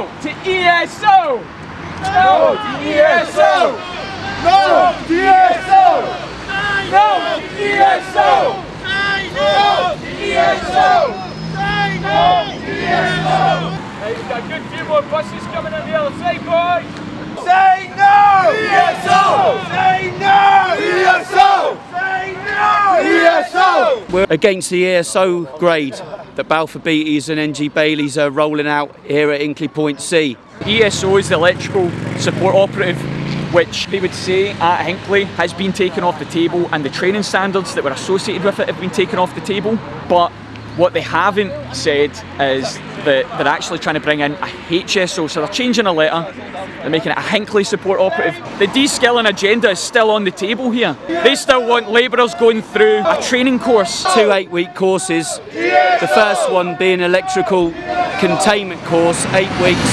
No to ESO! No to ESO! No to ESO! No to ESO! No to ESO! No to ESO! Hey, we've got a good few more buses coming on the other side, boys! Say no! ESO! Say no! ESO! Say no! ESO! We're against the ESO grade that Balfour Beatties and NG Baileys are rolling out here at Hinkley Point C. ESO is the electrical support operative which they would say at Hinkley has been taken off the table and the training standards that were associated with it have been taken off the table but what they haven't said is that they're actually trying to bring in a HSO, so they're changing a letter, they're making it a Hinkley support operative. The de-skilling agenda is still on the table here. They still want labourers going through a training course. Two eight-week courses, the first one being electrical containment course, eight weeks,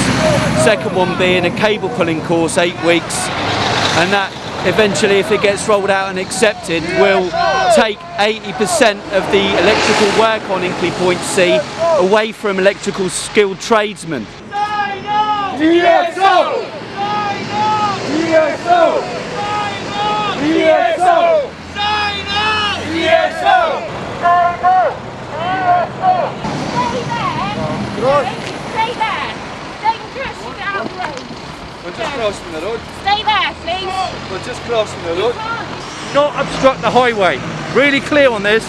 second one being a cable pulling course, eight weeks, and that eventually if it gets rolled out and accepted will take 80% of the electrical work on Hinkley Point C away from electrical skilled tradesmen. ESO! ESO! ESO! Stay there. Dangerous to get out of the road. We're just crossing the road. Stay there, please. We're just crossing the road. not obstruct the highway. Really clear on this.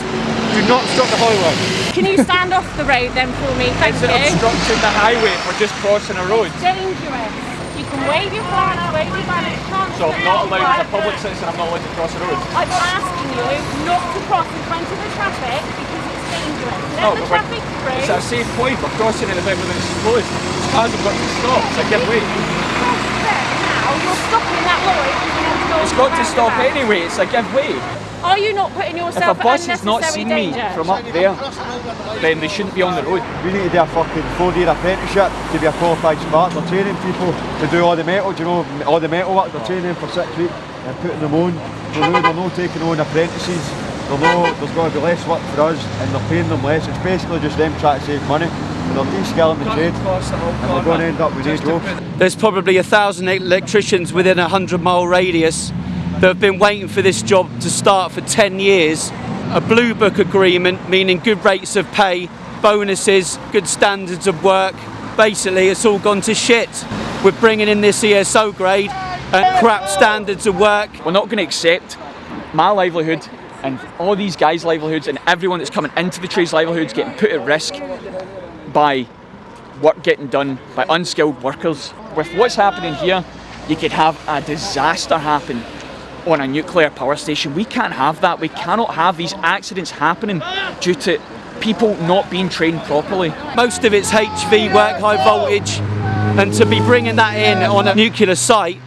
Do not obstruct the highway. Can you stand off the road then for me? Thank Is it you. obstructing the highway if we're just crossing a road? Dangerous. You can wave your flag, wave your banner. You can't So I'm not on the allowed, as a road. public citizen, I'm not allowed to cross a road. I'm asking you not to cross in front of the traffic because it's dangerous. Let No, the but we're- It's a safe point, we're crossing it as everything's closed. These cars have got to stop, it's a give way. Cross there now. You're stopping that lorry because you want to go It's on got to stop roundabout. anyway, it's a give way. Are you not putting yourself If yourself a bus has not unnecessary seen me from up there, then they shouldn't be on the road. We need to do a fucking four year apprenticeship to be a qualified spark. They're training people to do all the metal, do you know, all the metal work. They're training for six weeks and putting them on. So now they're not taking on apprentices. They're not, there's going to be less work for us and they're paying them less. It's basically just them trying to save money. And they're de-skilling the trade and we're going to end up with no jobs. There's probably a thousand electricians within a hundred mile radius that have been waiting for this job to start for 10 years. A blue book agreement, meaning good rates of pay, bonuses, good standards of work. Basically, it's all gone to shit. We're bringing in this ESO grade and crap standards of work. We're not going to accept my livelihood and all these guys' livelihoods and everyone that's coming into the trade's livelihoods getting put at risk by work getting done by unskilled workers. With what's happening here, you could have a disaster happen on a nuclear power station. We can't have that. We cannot have these accidents happening due to people not being trained properly. Most of it's HV work, high voltage, and to be bringing that in on a nuclear site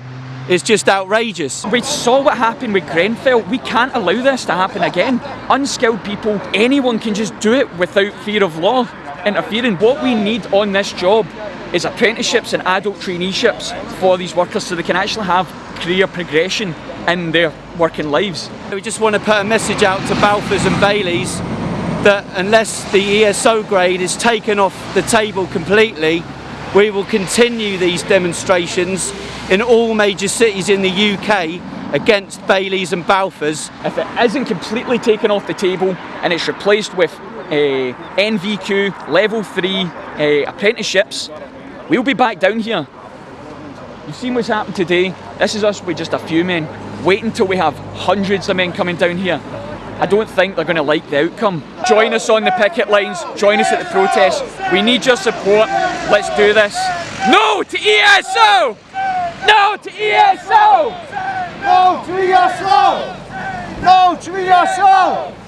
is just outrageous. We saw what happened with Grenfell. We can't allow this to happen again. Unskilled people, anyone can just do it without fear of law interfering. What we need on this job is apprenticeships and adult traineeships for these workers so they can actually have career progression in their working lives. We just want to put a message out to Balfours and Baileys that unless the ESO grade is taken off the table completely, we will continue these demonstrations in all major cities in the UK against Baileys and Balfours. If it isn't completely taken off the table and it's replaced with uh, NVQ level 3 uh, apprenticeships, we'll be back down here. You've seen what's happened today. This is us with just a few men. Wait until we have hundreds of men coming down here. I don't think they're going to like the outcome. Join us on the picket lines, join us at the protests. We need your support. Let's do this. No to ESO! No to ESO! No to ESO! No to ESO!